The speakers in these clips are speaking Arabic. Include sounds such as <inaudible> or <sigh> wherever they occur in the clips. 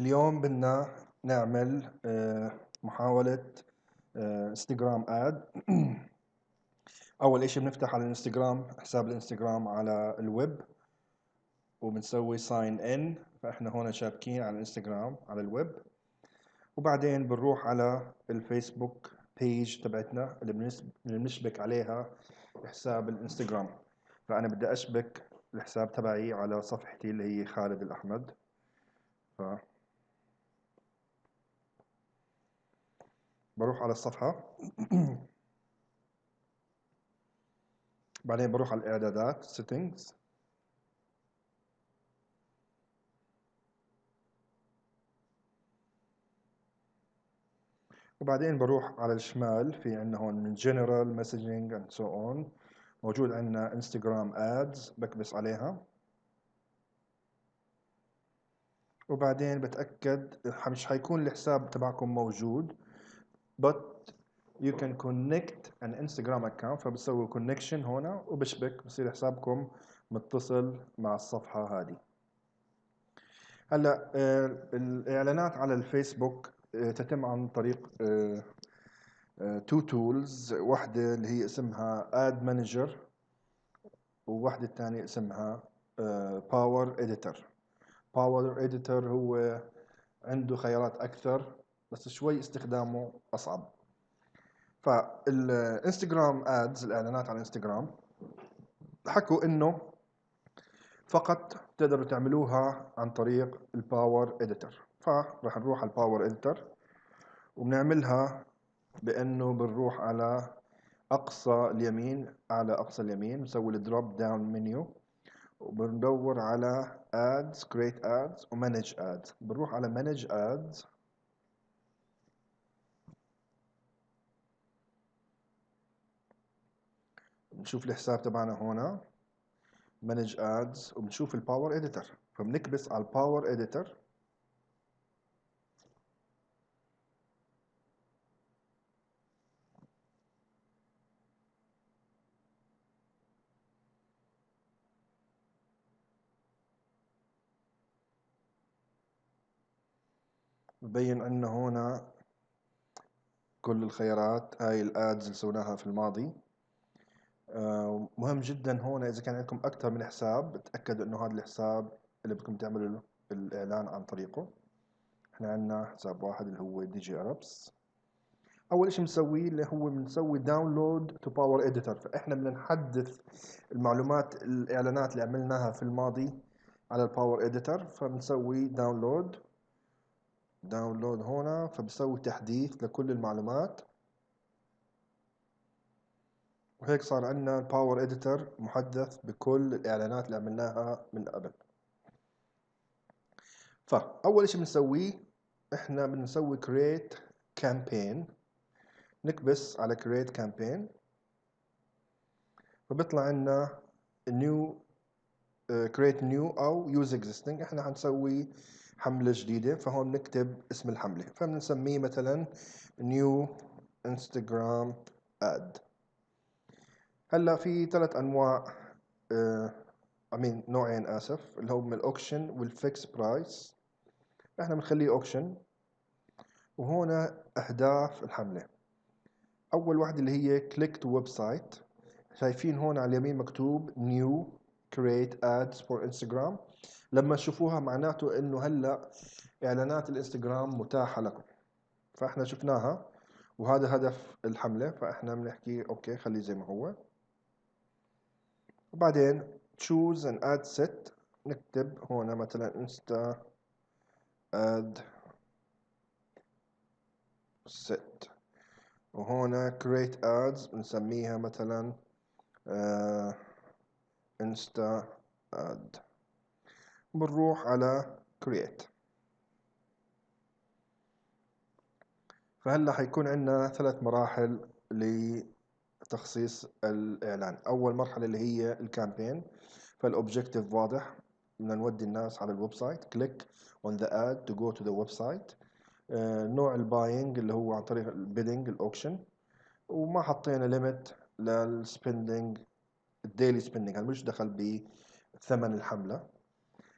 اليوم بدنا نعمل آه، محاولة آه، انستغرام ad <clears throat> أول إشي بنفتح على الإنستغرام حساب الإنستغرام على الويب وبنسوي sign in فإحنا هون شابكين على الإنستغرام على الويب. وبعدين بنروح على الفيسبوك page تبعتنا اللي بنشبك عليها حساب الإنستغرام. فأنا بدي أشبك الحساب تبعي على صفحتي اللي هي خالد الأحمد. ف بروح على الصفحة. <clears throat> بعدين بروح على الإعدادات settings. وبعدين بروح على الشمال في عندنا هون من general messaging and so on. موجود عندنا Instagram ads بكبس عليها. وبعدين بتأكد مش حيكون الحساب تبعكم موجود. But you can connect an Instagram account فبتسوي connection هنا وبشبك بصير حسابكم متصل مع الصفحة هذه. هلأ آه، الإعلانات على الفيسبوك آه، تتم عن طريق two tools واحدة اللي هي اسمها Ad Manager وواحدة الثانية اسمها Power Editor Power Editor هو عنده خيارات أكثر. بس شوي استخدامه أصعب. فالإنستغرام ads الإعلانات على الانستغرام حكوا إنه فقط تقدروا تعملوها عن طريق ال Power Editor فراح نروح على ال Power Editor وبنعملها بإنه بنروح على أقصى اليمين على أقصى اليمين بنسوي ال drop down menu وبندور على ads create ads و manage ads. بنروح على manage ads بنشوف الحساب تبعنا هنا. Manage ads وبنشوف ال Power Editor فبنكبس على ال Power Editor ببين عندنا هنا كل الخيارات هاي ال ads اللي سويناها في الماضي. مهم جدا هون إذا كان عندكم أكثر من حساب تأكدوا إنه هذا الحساب اللي بدكم تعملوا الاعلان عن طريقه. إحنا عندنا حساب واحد اللي هو DigiArabs. أول إشي بنسويه اللي هو بنسوي download to Power Editor فإحنا بدنا نحدث المعلومات الإعلانات اللي عملناها في الماضي على ال Power Editor فبنسوي download download هنا. فبسوي تحديث لكل المعلومات. وهيك صار عندنا ال Power Editor محدث بكل الإعلانات اللي عملناها من قبل. فاول شيء بنسويه إحنا بنسوي create campaign. نكبس على create campaign. فبيطلع عندنا new uh, create new أو use existing. إحنا حنسوي حملة جديدة فهون نكتب اسم الحملة. فبنسميه مثلا new instagram ad. هلأ في ثلاث أنواع امين نوعين آسف اللي هم ال auction وال fixed price إحنا بنخليه auction وهنا أهداف الحملة. أول واحدة اللي هي click to website شايفين هون على اليمين مكتوب new create ads for Instagram لما تشوفوها معناته إنه هلأ إعلانات الإنستغرام متاحة لكم. فإحنا شفناها وهذا هدف الحملة. فإحنا بنحكي أوكي خليه زي ما هو. وبعدين choose an ad set. نكتب هنا مثلا insta ad set. وهنا create ads بنسميها مثلا uh, insta ad بنروح على create. فهلا حيكون عندنا ثلاث مراحل لتخصيص الإعلان. أول مرحلة اللي هي ال campaign فال objective واضح. بدنا نودي الناس على ال website click on the ad to go to the website. آه، نوع ال buying اللي هو عن طريق ال bidding ال auction وما حطينا limit لل spending ال daily spending هذا مش دخل بثمن الحملة.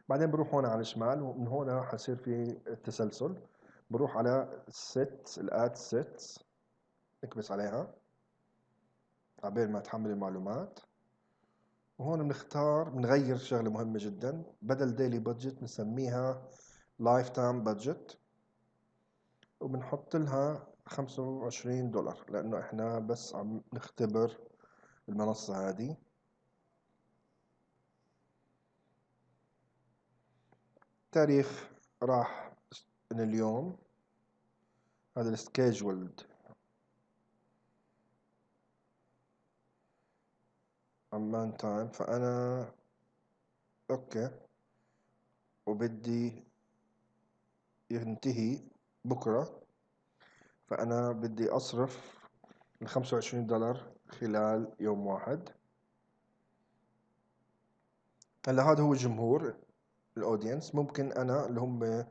بعدين بروح هون على الشمال. ومن هون حصير في تسلسل. بروح على set ال ad sets. نكبس عليها. عبين ما تحمل المعلومات. وهون بنختار بنغير شغلة مهمة جدا. بدل daily budget بنسميها lifetime budget وبنحط لها 25 دولار لأنه إحنا بس عم نختبر المنصة هذه. تاريخ راح من اليوم. هذا ال schedule عمان time فأنا okay. وبدي ينتهي بكرة. فأنا بدي أصرف الخمسة وعشرين دولار خلال يوم واحد. هلأ هذا هو الجمهور الأودينس. ممكن أنا اللي هم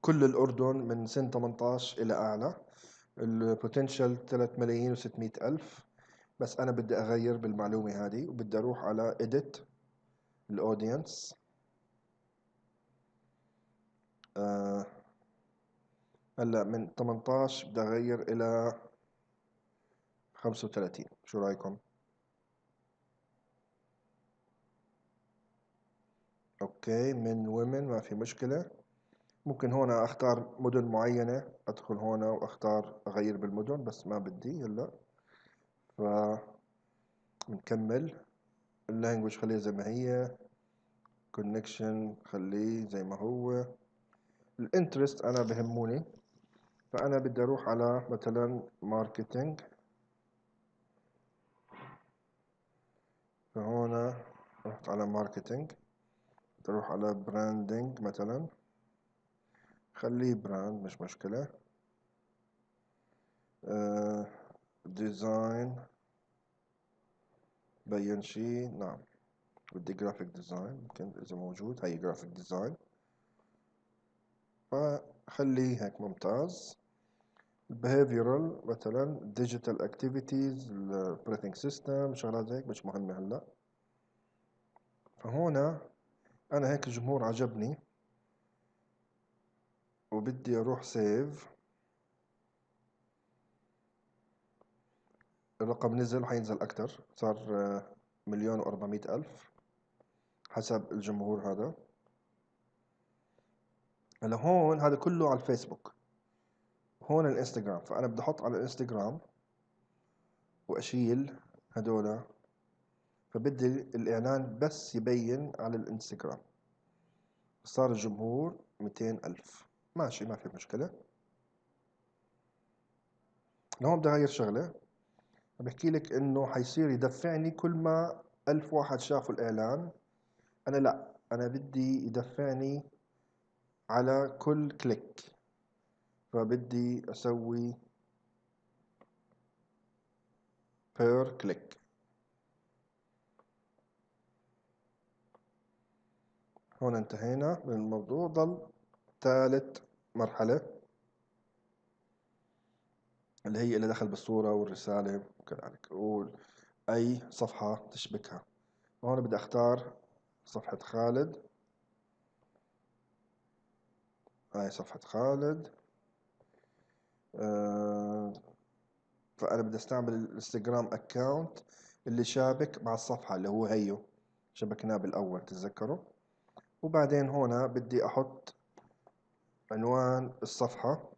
كل الأردن من سن 18 إلى أعلى. البوتنشال 3 ملايين و600 ألف. بس أنا بدي أغير بالمعلومة هذه وبدي أروح على edit ال audience آه هلأ من 18 بدي أغير إلى 35 شو رأيكم؟ okay من women ما في مشكلة. ممكن هون أختار مدن معينة أدخل هون وأختار أغير بالمدن بس ما بدي هلأ. ف بنكمل ال language خليها زي ما هي. connection خليه زي ما هو. ال interest أنا بهموني. فأنا بدي أروح على مثلا marketing فهون رحت على marketing تروح على branding مثلا. خليه brand مش مشكلة. design بين شي نعم. بدي graphic design يمكن إذا موجود. هاي graphic design فخليه هيك ممتاز. Behavioral مثلا digital activities operating system شغلات هيك مش مهمة هلأ. فهنا أنا هيك الجمهور عجبني. وبدي أروح سيف الرقم نزل وحينزل أكتر. صار مليون وأربعمية ألف حسب الجمهور هذا. هلا هون هذا كله على الفيسبوك. هون الإنستغرام. فأنا بدي أحط على الإنستغرام وأشيل هدول. فبدي الإعلان بس يبين على الإنستغرام. صار الجمهور ميتين ألف. ماشي ما في مشكلة. لهون بدي أغير شغلة. بحكي لك إنه حيصير يدفعني كل ما ألف واحد شافوا الإعلان. أنا لا أنا بدي يدفعني على كل كليك. فبدي أسوي per click. هون انتهينا من الموضوع ضل ثالث مرحلة. اللي هي اللي دخل بالصورة والرسالة وكذلك. أي صفحة تشبكها. هون بدي أختار صفحة خالد. هاي صفحة خالد. آه، فأنا بدي أستعمل الإنستغرام أكاونت اللي شابك مع الصفحة اللي هو هيو شبكناه بالأول تتذكروا؟ وبعدين هنا بدي أحط عنوان الصفحة.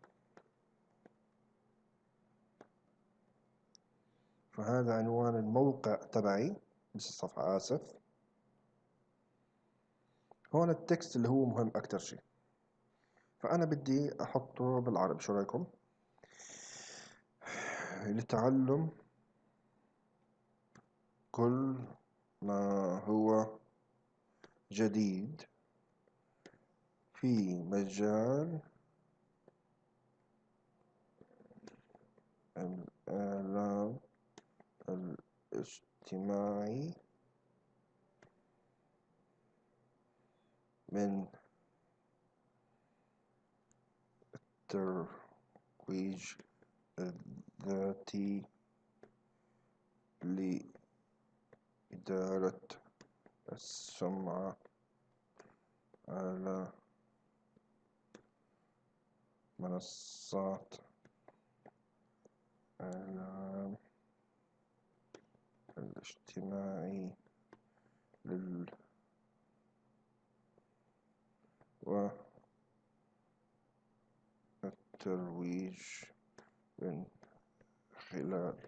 فهذا عنوان الموقع تبعي مش الصفحة آسف. هون التكست اللي هو مهم أكتر شيء فأنا بدي أحطه بالعربي شو رأيكم؟ لتعلم كل ما هو جديد في مجال الإعلام الاجتماعي من الترويج الذاتي لإدارة السمعة على منصات الإعلام الاجتماعي لل والترويج من خلال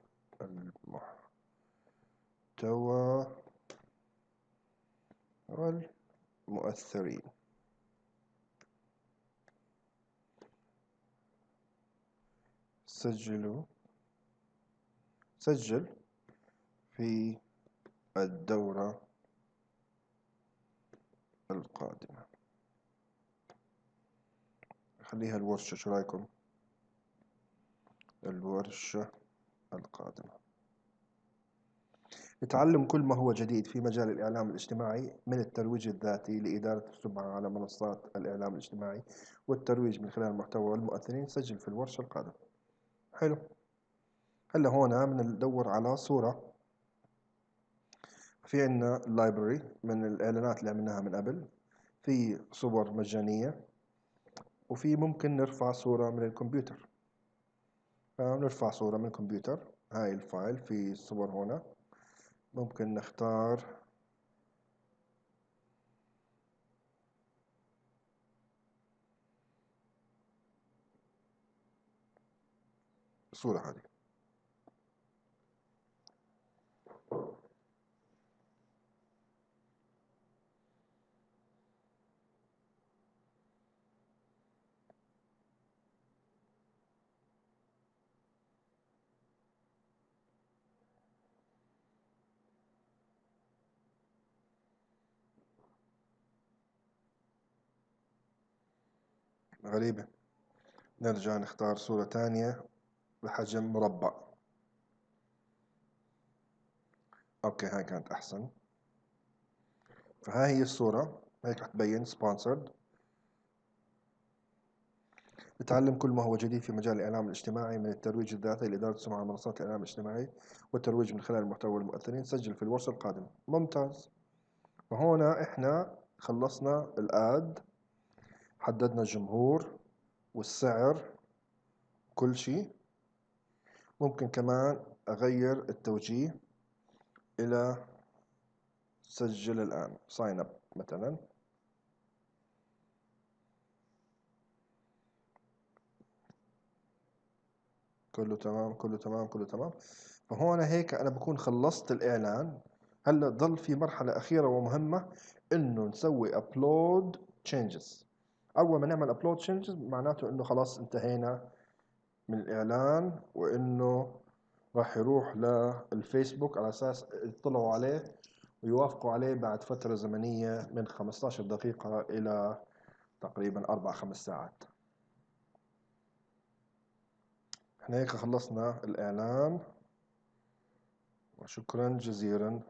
المحتوى والمؤثرين. سجلوا. سجل. في الدورة القادمة. خليها الورشة شو رأيكم؟ الورشة القادمة. نتعلم كل ما هو جديد في مجال الإعلام الاجتماعي من الترويج الذاتي لإدارة السمعة على منصات الإعلام الاجتماعي والترويج من خلال المحتوى والمؤثرين سجل في الورشة القادمة. حلو. هلا هون بندور على صورة في عنا ال library من الإعلانات اللي عملناها من قبل. في صور مجانية وفي ممكن نرفع صورة من الكمبيوتر. نرفع صورة من الكمبيوتر. هاي ال file في صور هنا. ممكن نختار. الصورة هذه. غريبة. نرجع نختار صورة تانية بحجم مربع. okay هاي كانت أحسن. فهاي هي الصورة. هيك رح تبين sponsored نتعلم كل ما هو جديد في مجال الإعلام الاجتماعي من الترويج الذاتي لإدارة سمعة منصات الإعلام الاجتماعي والترويج من خلال المحتوى والمؤثرين سجل في الورشة القادمة. ممتاز. فهنا إحنا خلصنا الآد. حددنا الجمهور والسعر كل شيء. ممكن كمان أغير التوجيه إلى سجل الآن sign up مثلا. كله تمام كله تمام كله تمام. فهون هيك أنا بكون خلصت الإعلان. هلأ ضل في مرحلة أخيرة ومهمة إنه نسوي upload changes. أول ما نعمل upload changes معناته إنه خلاص انتهينا من الإعلان وإنه راح يروح للفيسبوك على أساس يطلعوا عليه ويوافقوا عليه بعد فترة زمنية من 15 دقيقة إلى تقريبا أربع خمس ساعات. إحنا هيك خلصنا الإعلان. وشكرا جزيلا.